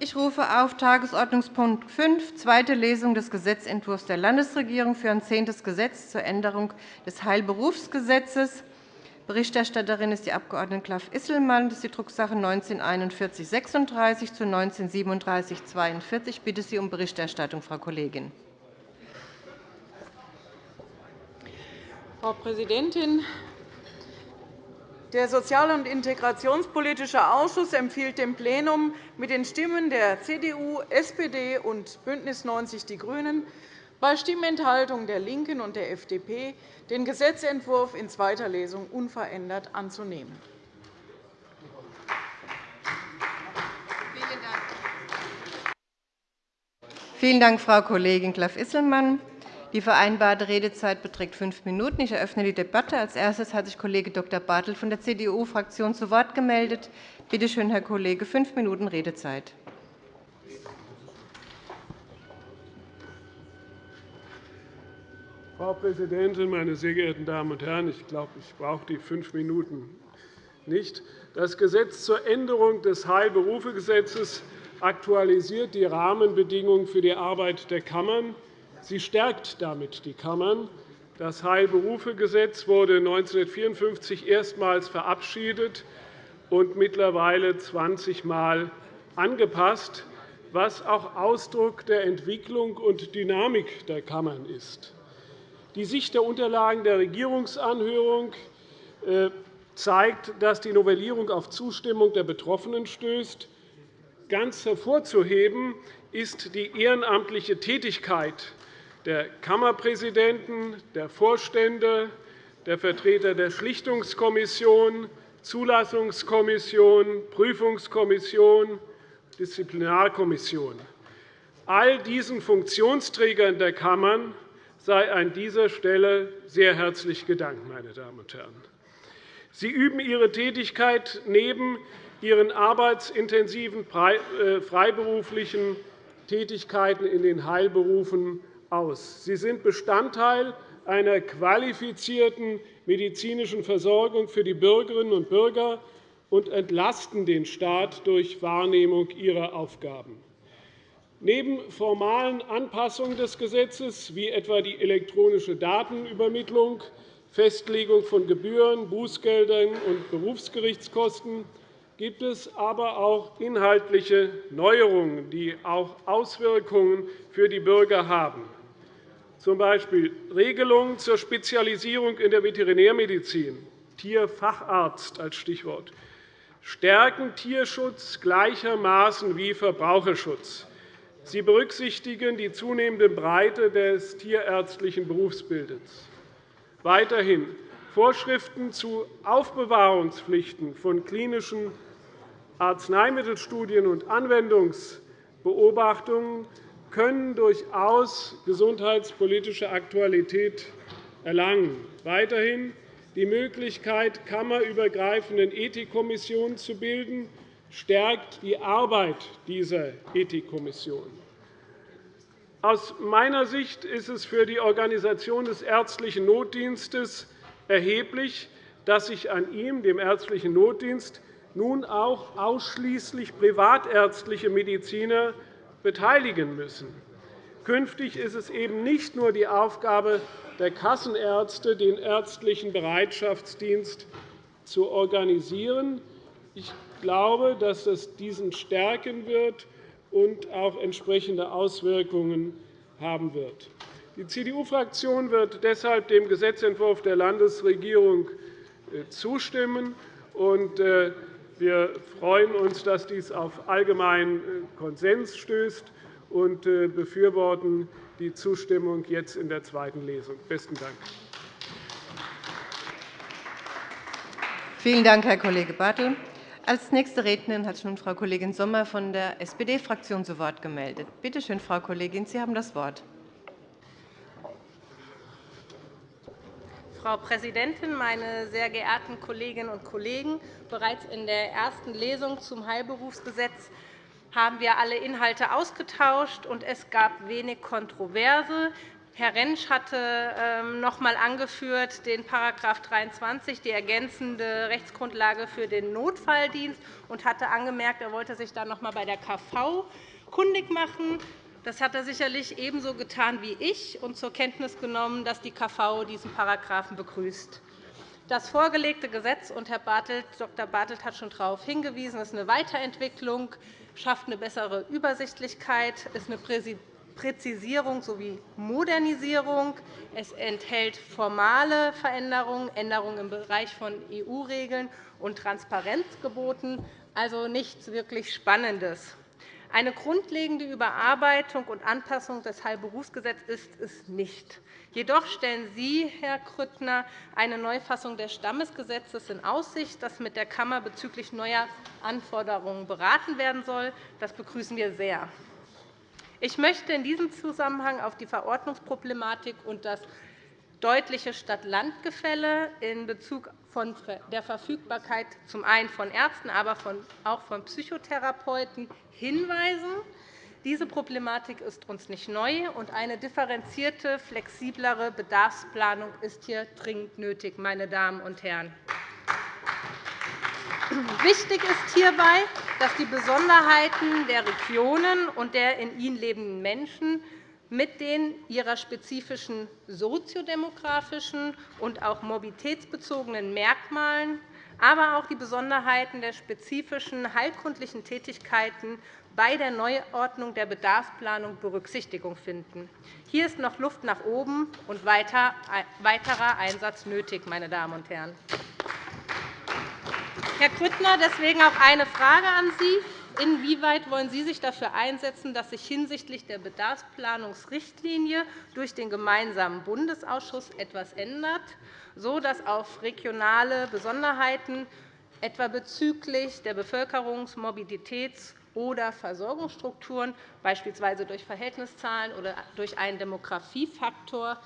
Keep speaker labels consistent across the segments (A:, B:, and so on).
A: Ich rufe auf Tagesordnungspunkt 5, zweite Lesung des Gesetzentwurfs der Landesregierung für ein zehntes Gesetz zur Änderung des Heilberufsgesetzes. Berichterstatterin ist die Abg. Klaff-Isselmann. Das ist die Drucksache 19 4136 zu 19 3742. Ich bitte Sie um Berichterstattung, Frau Kollegin.
B: Frau Präsidentin! Der Sozial- und Integrationspolitische Ausschuss empfiehlt dem Plenum mit den Stimmen der CDU, SPD und BÜNDNIS 90 die GRÜNEN bei Stimmenthaltung der LINKEN und der FDP den Gesetzentwurf in zweiter Lesung unverändert anzunehmen.
A: Vielen Dank, Frau Kollegin Klaff-Isselmann. Die vereinbarte Redezeit beträgt fünf Minuten. Ich eröffne die Debatte. Als erstes hat sich Kollege Dr. Bartel von der CDU-Fraktion zu Wort gemeldet. Bitte schön, Herr Kollege, fünf Minuten Redezeit.
C: Frau Präsidentin, meine sehr geehrten Damen und Herren! Ich glaube, ich brauche die fünf Minuten nicht. Das Gesetz zur Änderung des Heilberufegesetzes aktualisiert die Rahmenbedingungen für die Arbeit der Kammern. Sie stärkt damit die Kammern. Das Heilberufegesetz wurde 1954 erstmals verabschiedet und mittlerweile 20 Mal angepasst, was auch Ausdruck der Entwicklung und Dynamik der Kammern ist. Die Sicht der Unterlagen der Regierungsanhörung äh, zeigt, dass die Novellierung auf Zustimmung der Betroffenen stößt. Ganz hervorzuheben ist die ehrenamtliche Tätigkeit der Kammerpräsidenten, der Vorstände, der Vertreter der Schlichtungskommission, Zulassungskommission, Prüfungskommission, Disziplinarkommission. All diesen Funktionsträgern der Kammern sei an dieser Stelle sehr herzlich gedankt. Meine Damen und Herren. Sie üben ihre Tätigkeit neben ihren arbeitsintensiven äh, freiberuflichen Tätigkeiten in den Heilberufen aus. Sie sind Bestandteil einer qualifizierten medizinischen Versorgung für die Bürgerinnen und Bürger und entlasten den Staat durch Wahrnehmung ihrer Aufgaben. Neben formalen Anpassungen des Gesetzes, wie etwa die elektronische Datenübermittlung, Festlegung von Gebühren, Bußgeldern und Berufsgerichtskosten, gibt es aber auch inhaltliche Neuerungen, die auch Auswirkungen für die Bürger haben z. B. Regelungen zur Spezialisierung in der Veterinärmedizin, Tierfacharzt als Stichwort, stärken Tierschutz gleichermaßen wie Verbraucherschutz. Sie berücksichtigen die zunehmende Breite des tierärztlichen Berufsbildes. Weiterhin Vorschriften zu Aufbewahrungspflichten von klinischen Arzneimittelstudien und Anwendungsbeobachtungen können durchaus gesundheitspolitische Aktualität erlangen. Weiterhin die Möglichkeit, kammerübergreifenden Ethikkommissionen zu bilden, stärkt die Arbeit dieser Ethikkommission. Aus meiner Sicht ist es für die Organisation des ärztlichen Notdienstes erheblich, dass sich an ihm, dem ärztlichen Notdienst, nun auch ausschließlich privatärztliche Mediziner beteiligen müssen. Künftig ist es eben nicht nur die Aufgabe der Kassenärzte, den ärztlichen Bereitschaftsdienst zu organisieren. Ich glaube, dass das diesen stärken wird und auch entsprechende Auswirkungen haben wird. Die CDU-Fraktion wird deshalb dem Gesetzentwurf der Landesregierung äh, zustimmen. Äh, wir freuen uns, dass dies auf allgemeinen äh, Konsens stößt und äh, befürworten die Zustimmung jetzt in der zweiten Lesung. – Besten Dank.
A: Vielen Dank, Herr Kollege Bartel. Als nächste Rednerin hat sich nun Frau Kollegin Sommer von der SPD-Fraktion zu Wort gemeldet. Bitte schön, Frau Kollegin, Sie haben das Wort.
D: Frau Präsidentin, meine sehr geehrten Kolleginnen und Kollegen! Bereits in der ersten Lesung zum Heilberufsgesetz haben wir alle Inhalte ausgetauscht, und es gab wenig Kontroverse. Herr Rentsch hatte ähm, noch einmal angeführt den § 23, die ergänzende Rechtsgrundlage für den Notfalldienst, und hatte angemerkt, er wollte sich dann noch einmal bei der KV kundig machen. Das hat er sicherlich ebenso getan wie ich und zur Kenntnis genommen, dass die KV diesen Paragraphen begrüßt. Das vorgelegte Gesetz, und Herr Bartelt, Dr. Bartelt hat schon darauf hingewiesen, ist eine Weiterentwicklung, schafft eine bessere Übersichtlichkeit, ist eine Präzisierung sowie Modernisierung. Es enthält formale Veränderungen, Änderungen im Bereich von EU-Regeln und Transparenzgeboten, also nichts wirklich Spannendes. Eine grundlegende Überarbeitung und Anpassung des Heilberufsgesetzes ist es nicht. Jedoch stellen Sie, Herr Grüttner, eine Neufassung des Stammesgesetzes in Aussicht, das mit der Kammer bezüglich neuer Anforderungen beraten werden soll. Das begrüßen wir sehr. Ich möchte in diesem Zusammenhang auf die Verordnungsproblematik und das deutliche Stadt-Land-Gefälle in Bezug von der Verfügbarkeit zum einen von Ärzten, aber auch von Psychotherapeuten hinweisen. Diese Problematik ist uns nicht neu, und eine differenzierte, flexiblere Bedarfsplanung ist hier dringend nötig. Meine Damen und Herren. Wichtig ist hierbei, dass die Besonderheiten der Regionen und der in ihnen lebenden Menschen mit den ihrer spezifischen soziodemografischen und auch mobilitätsbezogenen Merkmalen, aber auch die Besonderheiten der spezifischen heilkundlichen Tätigkeiten bei der Neuordnung der Bedarfsplanung Berücksichtigung finden. Hier ist noch Luft nach oben und weiterer Einsatz nötig. Meine Damen und Herren. Herr Grüttner, deswegen auch eine Frage an Sie. Inwieweit wollen Sie sich dafür einsetzen, dass sich hinsichtlich der Bedarfsplanungsrichtlinie durch den gemeinsamen Bundesausschuss etwas ändert, sodass auf regionale Besonderheiten, etwa bezüglich der Bevölkerungs-, Mobilitäts- oder Versorgungsstrukturen, beispielsweise durch Verhältniszahlen oder durch einen Demografiefaktor,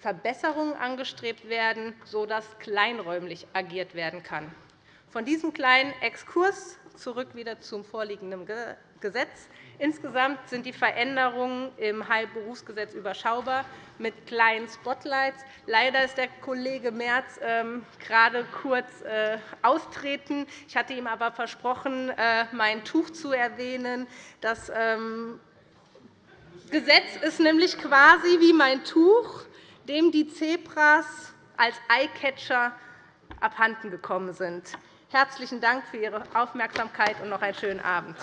D: Verbesserungen angestrebt werden, sodass kleinräumlich agiert werden kann. Von diesem kleinen Exkurs zurück wieder zum vorliegenden Gesetz. Insgesamt sind die Veränderungen im Heilberufsgesetz überschaubar mit kleinen Spotlights. Leider ist der Kollege Merz ähm, gerade kurz äh, austreten. Ich hatte ihm aber versprochen, äh, mein Tuch zu erwähnen. Das ähm, Gesetz ist nämlich quasi wie mein Tuch, dem die Zebras als Eyecatcher abhanden gekommen sind. Herzlichen Dank für Ihre Aufmerksamkeit und noch einen schönen Abend.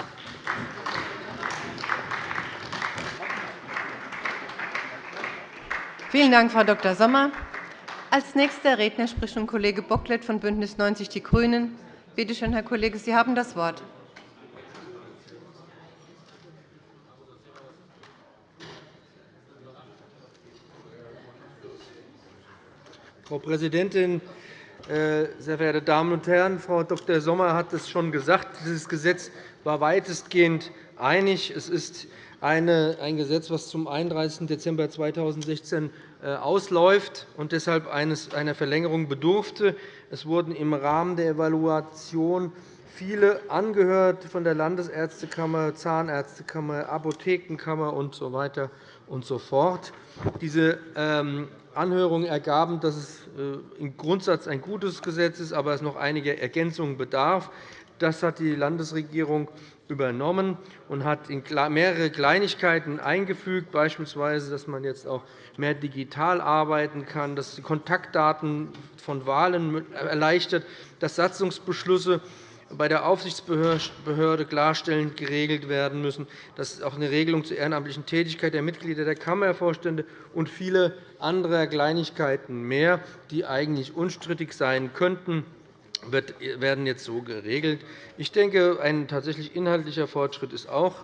A: Vielen Dank, Frau Dr. Sommer. Als nächster Redner spricht nun Kollege Bocklet von BÜNDNIS 90 die GRÜNEN. Bitte schön, Herr Kollege, Sie haben das Wort.
E: Frau Präsidentin, sehr verehrte Damen und Herren! Frau Dr. Sommer hat es schon gesagt. Dieses Gesetz war weitestgehend einig. Es ist ein Gesetz, das zum 31. Dezember 2016 äh, ausläuft und deshalb einer Verlängerung bedurfte. Es wurden im Rahmen der Evaluation viele angehört von der Landesärztekammer, Zahnärztekammer, Apothekenkammer usw. Und so fort. Diese ähm, Anhörungen ergaben, dass es äh, im Grundsatz ein gutes Gesetz ist, aber es noch einige Ergänzungen bedarf. Das hat die Landesregierung übernommen und hat mehrere Kleinigkeiten eingefügt, beispielsweise, dass man jetzt auch mehr digital arbeiten kann, dass die Kontaktdaten von Wahlen erleichtert, dass Satzungsbeschlüsse bei der Aufsichtsbehörde klarstellend geregelt werden müssen, dass auch eine Regelung zur ehrenamtlichen Tätigkeit der Mitglieder der Kammervorstände und viele andere Kleinigkeiten mehr, die eigentlich unstrittig sein könnten, werden jetzt so geregelt. Ich denke, ein tatsächlich inhaltlicher Fortschritt ist auch,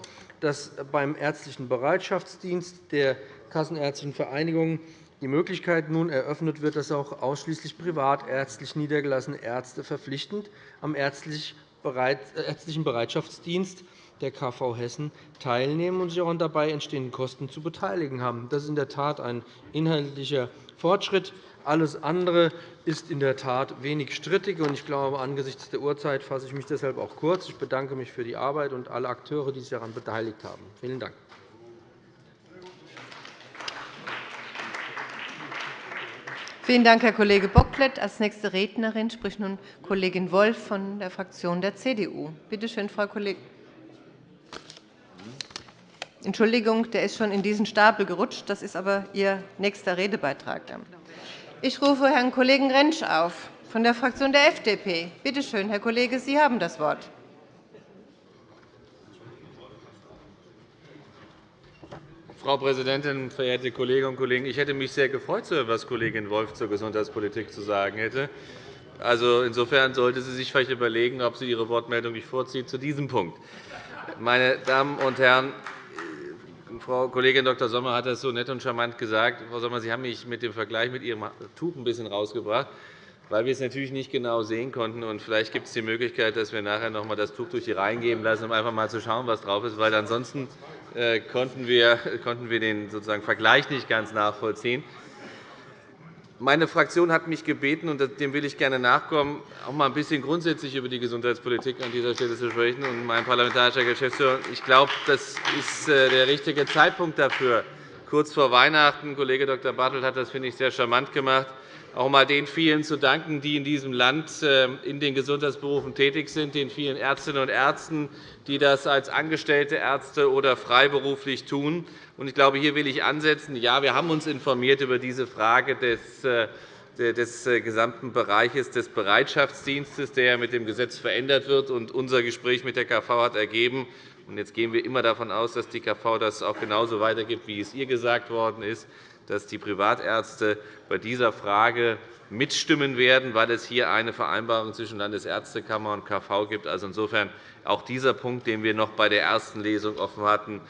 E: dass beim ärztlichen Bereitschaftsdienst der Kassenärztlichen Vereinigung die Möglichkeit nun eröffnet wird, dass auch ausschließlich privatärztlich niedergelassene Ärzte verpflichtend am ärztlichen Bereitschaftsdienst der KV Hessen teilnehmen und sich auch an dabei entstehenden Kosten zu beteiligen haben. Das ist in der Tat ein inhaltlicher Fortschritt. Alles andere ist in der Tat wenig strittig. Ich glaube, angesichts der Uhrzeit fasse ich mich deshalb auch kurz. Ich bedanke mich für die Arbeit und alle Akteure, die sich daran beteiligt haben. Vielen Dank.
A: Vielen Dank, Herr Kollege Bocklet. Als nächste Rednerin spricht nun Kollegin Wolf von der Fraktion der CDU. Bitte schön, Frau Kollegin. Entschuldigung, der ist schon in diesen Stapel gerutscht. Das ist aber Ihr nächster Redebeitrag. Ich rufe Herrn Kollegen Rentsch auf von der Fraktion der FDP. Bitte schön, Herr Kollege, Sie haben das Wort.
F: Frau Präsidentin, verehrte Kolleginnen und Kollegen! Ich hätte mich sehr gefreut, zu hören, was Kollegin Wolf zur Gesundheitspolitik zu sagen hätte. Also, insofern sollte sie sich vielleicht überlegen, ob sie ihre Wortmeldung nicht vorzieht zu diesem Punkt. Meine Damen und Herren, Frau Kollegin Dr. Sommer hat das so nett und charmant gesagt. Frau Sommer, Sie haben mich mit dem Vergleich mit Ihrem Tuch ein bisschen rausgebracht, weil wir es natürlich nicht genau sehen konnten. Und vielleicht gibt es die Möglichkeit, dass wir nachher noch einmal das Tuch durch die Reihen geben lassen, um einfach mal zu schauen, was drauf ist. Weil ansonsten konnten wir, konnten wir den sozusagen Vergleich nicht ganz nachvollziehen. Meine Fraktion hat mich gebeten, und dem will ich gerne nachkommen, auch einmal ein bisschen grundsätzlich über die Gesundheitspolitik an dieser Stelle zu sprechen. Und mein parlamentarischer Geschäftsführer, ich glaube, das ist äh, der richtige Zeitpunkt dafür. Kurz vor Weihnachten, Kollege Dr. Bartelt hat das, finde ich, sehr charmant gemacht, auch einmal den vielen zu danken, die in diesem Land ähm, in den Gesundheitsberufen tätig sind, den vielen Ärztinnen und Ärzten, die das als angestellte Ärzte oder freiberuflich tun. Ich glaube, hier will ich ansetzen. Ja, wir haben uns informiert über diese Frage des äh, des äh, gesamten Bereiches des Bereitschaftsdienstes, der mit dem Gesetz verändert wird. Unser Gespräch mit der KV hat ergeben, und jetzt gehen wir immer davon aus, dass die KV das auch genauso weitergibt, wie es ihr gesagt worden ist, dass die Privatärzte bei dieser Frage mitstimmen werden, weil es hier eine Vereinbarung zwischen Landesärztekammer und KV gibt. Also insofern auch dieser Punkt, den wir noch bei der ersten Lesung offen hatten,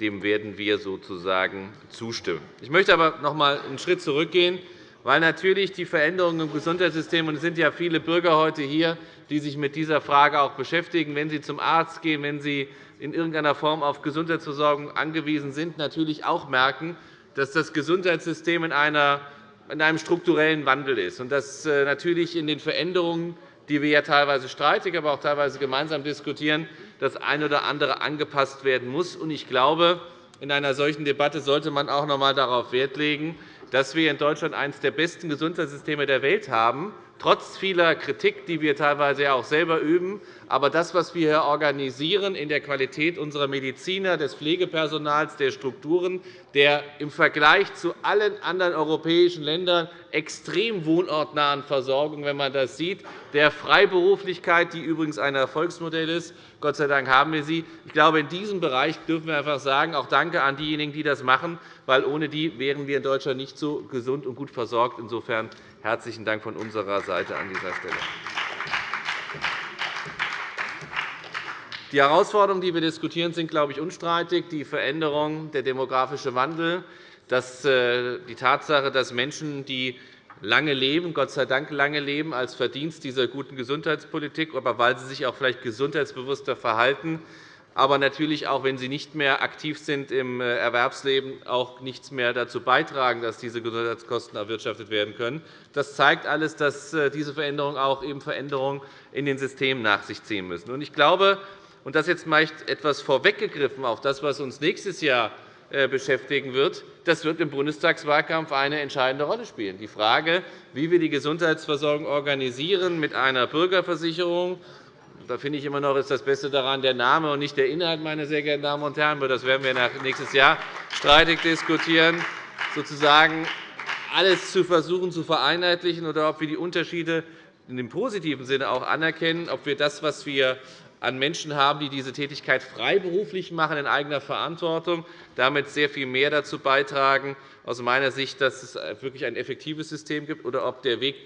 F: dem werden wir sozusagen zustimmen. Ich möchte aber noch einmal einen Schritt zurückgehen, weil natürlich die Veränderungen im Gesundheitssystem – und es sind ja viele Bürger heute hier, die sich mit dieser Frage auch beschäftigen, wenn sie zum Arzt gehen, wenn sie in irgendeiner Form auf Gesundheitsversorgung angewiesen sind, natürlich auch merken, dass das Gesundheitssystem in einem strukturellen Wandel ist und dass äh, natürlich in den Veränderungen, die wir ja teilweise streitig, aber auch teilweise gemeinsam diskutieren, das eine oder andere angepasst werden muss. Ich glaube, in einer solchen Debatte sollte man auch noch einmal darauf Wert legen, dass wir in Deutschland eines der besten Gesundheitssysteme der Welt haben, trotz vieler Kritik, die wir teilweise auch selber üben. Aber das, was wir hier organisieren in der Qualität unserer Mediziner, des Pflegepersonals, der Strukturen, der im Vergleich zu allen anderen europäischen Ländern extrem wohnortnahen Versorgung, wenn man das sieht, der Freiberuflichkeit, die übrigens ein Erfolgsmodell ist, Gott sei Dank haben wir sie. Ich glaube, in diesem Bereich dürfen wir einfach sagen, auch Danke an diejenigen, die das machen, weil ohne die wären wir in Deutschland nicht so gesund und gut versorgt. Insofern herzlichen Dank von unserer Seite an dieser Stelle. Die Herausforderungen, die wir diskutieren, sind, glaube ich, unstreitig. Die Veränderung, der demografische Wandel, äh, die Tatsache, dass Menschen, die lange leben, Gott sei Dank lange leben, als Verdienst dieser guten Gesundheitspolitik, aber weil sie sich auch vielleicht gesundheitsbewusster verhalten, aber natürlich auch, wenn sie nicht mehr aktiv sind im äh, Erwerbsleben, auch nichts mehr dazu beitragen, dass diese Gesundheitskosten erwirtschaftet werden können. Das zeigt alles, dass äh, diese Veränderungen auch eben Veränderungen in den Systemen nach sich ziehen müssen. Ich glaube, und das jetzt meist etwas vorweggegriffen auf das, was uns nächstes Jahr äh, beschäftigen wird, das wird im Bundestagswahlkampf eine entscheidende Rolle spielen. Die Frage, wie wir die Gesundheitsversorgung organisieren mit einer Bürgerversicherung da finde ich immer noch, ist das Beste daran der Name und nicht der Inhalt, meine sehr geehrten Damen und Herren. Das werden wir nächstes Jahr streitig diskutieren, sozusagen alles zu versuchen zu vereinheitlichen oder ob wir die Unterschiede in dem positiven Sinne auch anerkennen, ob wir das, was wir an Menschen haben, die diese Tätigkeit freiberuflich machen, in eigener Verantwortung, damit sehr viel mehr dazu beitragen, aus meiner Sicht, dass es wirklich ein effektives System gibt, oder ob der Weg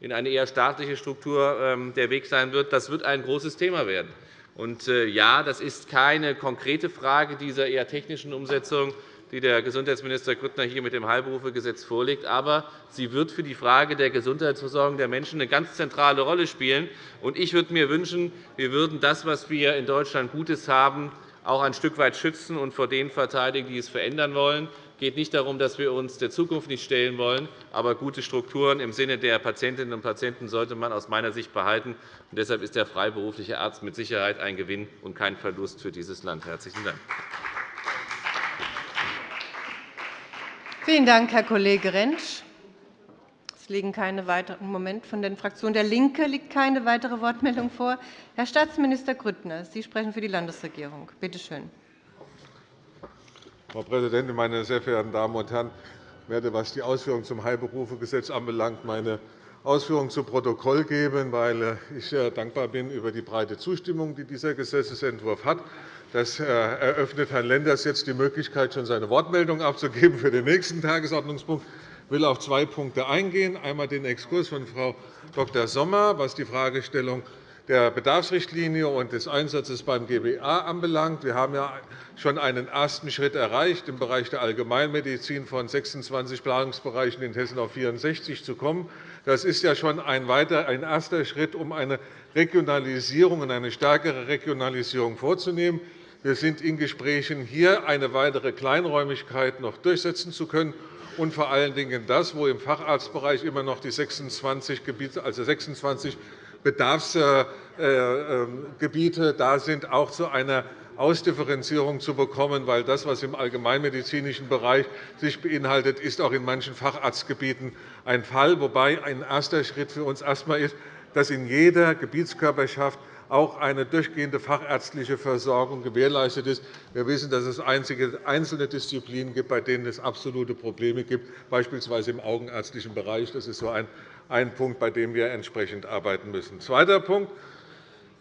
F: in eine eher staatliche Struktur ähm, der Weg sein wird. Das wird ein großes Thema werden. Und, äh, ja, das ist keine konkrete Frage dieser eher technischen Umsetzung, die der Gesundheitsminister Grüttner hier mit dem Heilberufegesetz vorlegt. Aber sie wird für die Frage der Gesundheitsversorgung der Menschen eine ganz zentrale Rolle spielen. Ich würde mir wünschen, wir würden das, was wir in Deutschland Gutes haben, auch ein Stück weit schützen und vor denen verteidigen, die es verändern wollen. Es geht nicht darum, dass wir uns der Zukunft nicht stellen wollen, aber gute Strukturen im Sinne der Patientinnen und Patienten sollte man aus meiner Sicht behalten. deshalb ist der freiberufliche Arzt mit Sicherheit ein Gewinn und kein Verlust für dieses Land. – Herzlichen Dank.
A: Vielen Dank, Herr Kollege Rentsch. Es liegen keine weiteren Moment. Von der Fraktion der LINKE liegt keine weitere Wortmeldung vor. Herr Staatsminister Grüttner, Sie sprechen für die Landesregierung. Bitte schön.
G: Frau Präsidentin, meine sehr verehrten Damen und Herren! Ich werde, was die Ausführungen zum Heilberufegesetz anbelangt, meine Ausführungen zu Protokoll geben, weil äh, ich sehr dankbar bin über die breite Zustimmung, die dieser Gesetzentwurf hat. Das äh, eröffnet Herrn Lenders jetzt die Möglichkeit, schon seine Wortmeldung abzugeben für den nächsten Tagesordnungspunkt. Ich will auf zwei Punkte eingehen. Einmal den Exkurs von Frau Dr. Sommer, was die Fragestellung der Bedarfsrichtlinie und des Einsatzes beim GBA anbelangt. Wir haben ja schon einen ersten Schritt erreicht, im Bereich der Allgemeinmedizin von 26 Planungsbereichen in Hessen auf 64 zu kommen. Das ist ja schon ein, weiter, ein erster Schritt, um eine Regionalisierung und eine stärkere Regionalisierung vorzunehmen. Wir sind in Gesprächen, hier eine weitere Kleinräumigkeit noch durchsetzen zu können und vor allen Dingen das, wo im Facharztbereich immer noch die 26, Gebiete, also 26 Bedarfsgebiete da sind, auch zu einer Ausdifferenzierung zu bekommen, weil das, was im allgemeinmedizinischen Bereich sich beinhaltet, ist auch in manchen Facharztgebieten ein Fall, wobei ein erster Schritt für uns erst ist, dass in jeder Gebietskörperschaft auch eine durchgehende fachärztliche Versorgung gewährleistet ist. Wir wissen, dass es einzelne Disziplinen gibt, bei denen es absolute Probleme gibt, beispielsweise im augenärztlichen Bereich. Das ist so ein ein Punkt, bei dem wir entsprechend arbeiten müssen. Zweiter Punkt.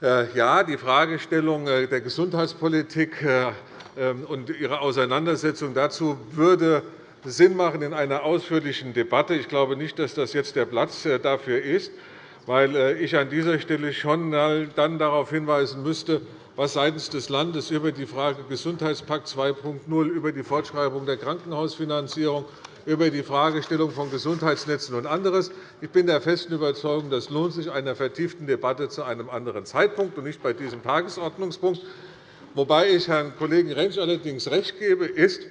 G: Äh, ja, die Fragestellung äh, der Gesundheitspolitik äh, ähm, und ihre Auseinandersetzung dazu würde Sinn machen in einer ausführlichen Debatte. Ich glaube nicht, dass das jetzt der Platz dafür ist, weil ich an dieser Stelle schon dann darauf hinweisen müsste, was seitens des Landes über die Frage Gesundheitspakt 2.0, über die Fortschreibung der Krankenhausfinanzierung über die Fragestellung von Gesundheitsnetzen und anderes. Ich bin der festen Überzeugung, das lohnt sich einer vertieften Debatte zu einem anderen Zeitpunkt und nicht bei diesem Tagesordnungspunkt. Wobei ich Herrn Kollegen Rentsch allerdings recht gebe, ist,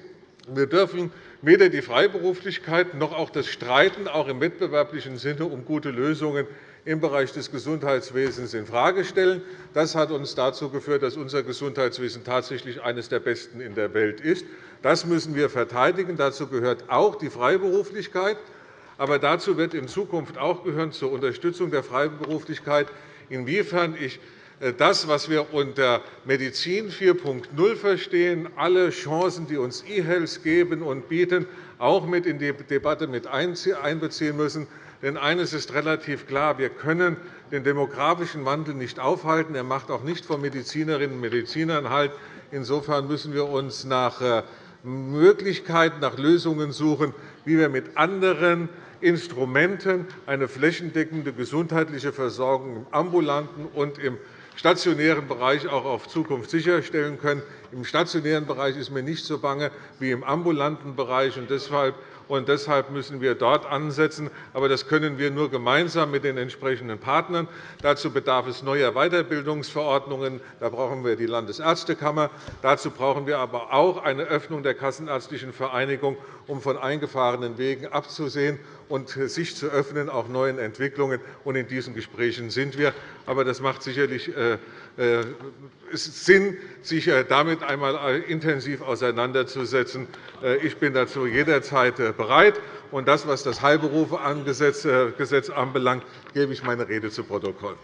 G: wir dürfen weder die Freiberuflichkeit noch auch das Streiten auch im wettbewerblichen Sinne um gute Lösungen im Bereich des Gesundheitswesens infrage stellen. Das hat uns dazu geführt, dass unser Gesundheitswesen tatsächlich eines der besten in der Welt ist. Das müssen wir verteidigen. Dazu gehört auch die Freiberuflichkeit. Aber dazu wird in Zukunft auch gehören, zur Unterstützung der Freiberuflichkeit, inwiefern ich äh, das, was wir unter Medizin 4.0 verstehen, alle Chancen, die uns E-Health geben und bieten, auch mit in die Debatte mit einbeziehen müssen. Denn eines ist relativ klar. Wir können den demografischen Wandel nicht aufhalten. Er macht auch nicht vor Medizinerinnen und Medizinern Halt. Insofern müssen wir uns nach äh, Möglichkeiten, nach Lösungen suchen, wie wir mit anderen Instrumenten eine flächendeckende gesundheitliche Versorgung im ambulanten und im stationären Bereich auch auf Zukunft sicherstellen können. Im stationären Bereich ist mir nicht so bange wie im ambulanten Bereich. Deshalb und deshalb müssen wir dort ansetzen. Aber das können wir nur gemeinsam mit den entsprechenden Partnern. Dazu bedarf es neuer Weiterbildungsverordnungen. Da brauchen wir die Landesärztekammer. Dazu brauchen wir aber auch eine Öffnung der Kassenärztlichen Vereinigung, um von eingefahrenen Wegen abzusehen und sich zu öffnen, auch neuen Entwicklungen. In diesen Gesprächen sind wir. Aber das macht sicherlich äh, äh, Sinn, sich äh, damit einmal intensiv auseinanderzusetzen. Ich bin dazu jederzeit bereit. Und das, was das Heilberufegesetz anbelangt, gebe ich meine Rede zu Protokoll.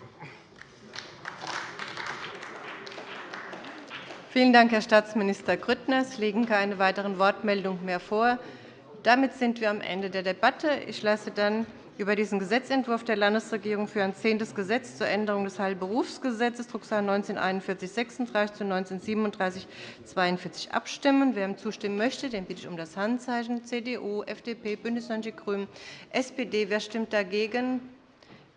A: Vielen Dank, Herr Staatsminister Grüttner. Es liegen keine weiteren Wortmeldungen mehr vor. Damit sind wir am Ende der Debatte. Ich lasse dann über diesen Gesetzentwurf der Landesregierung für ein zehntes Gesetz zur Änderung des Heilberufsgesetzes, Drucksache 19-4136 zu 19-3742 abstimmen. Wer ihm zustimmen möchte, den bitte ich um das Handzeichen. CDU, FDP, BÜNDNIS 90 die GRÜNEN, SPD. Wer stimmt dagegen?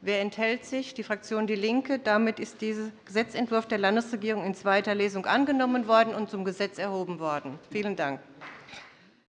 A: Wer enthält sich? Die Fraktion DIE LINKE. Damit ist dieser Gesetzentwurf der Landesregierung in zweiter Lesung angenommen worden und zum Gesetz erhoben worden. Vielen Dank.